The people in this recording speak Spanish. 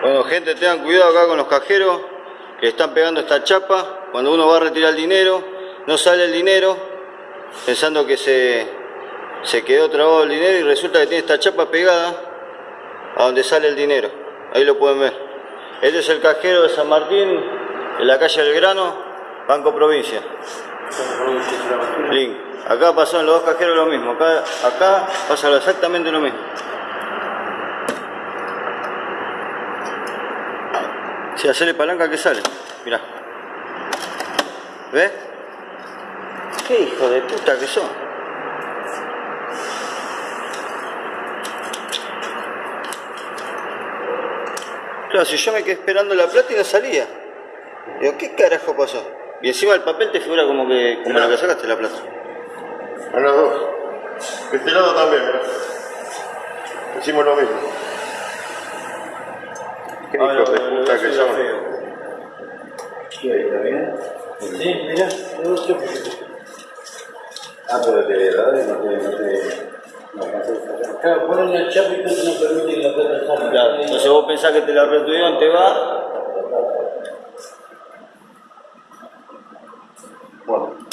Bueno, gente, tengan cuidado acá con los cajeros que están pegando esta chapa. Cuando uno va a retirar el dinero, no sale el dinero, pensando que se, se quedó trabado el dinero y resulta que tiene esta chapa pegada a donde sale el dinero. Ahí lo pueden ver. Este es el cajero de San Martín, en la calle del Grano, Banco Provincia. Link. Acá pasó en los dos cajeros lo mismo. Acá, acá pasa exactamente lo mismo. Si hacerle palanca que sale. Mirá. ¿Ves? ¿Qué hijo de puta que son? Claro, si yo me quedé esperando la plata y no salía. Digo, ¿qué carajo pasó? Y encima el papel te figura como que como la que sacaste la plata. A los dos. Este lado también. Hicimos lo mismo. Qué hijos ah, de puta que son. ¿Está bien? Sí, mira, Ah, pero te de verdad no te... No te... Claro, ponen el chapa y no permiten la plataforma. Claro, entonces vos pensás que te la retuvieron, te va. Bueno.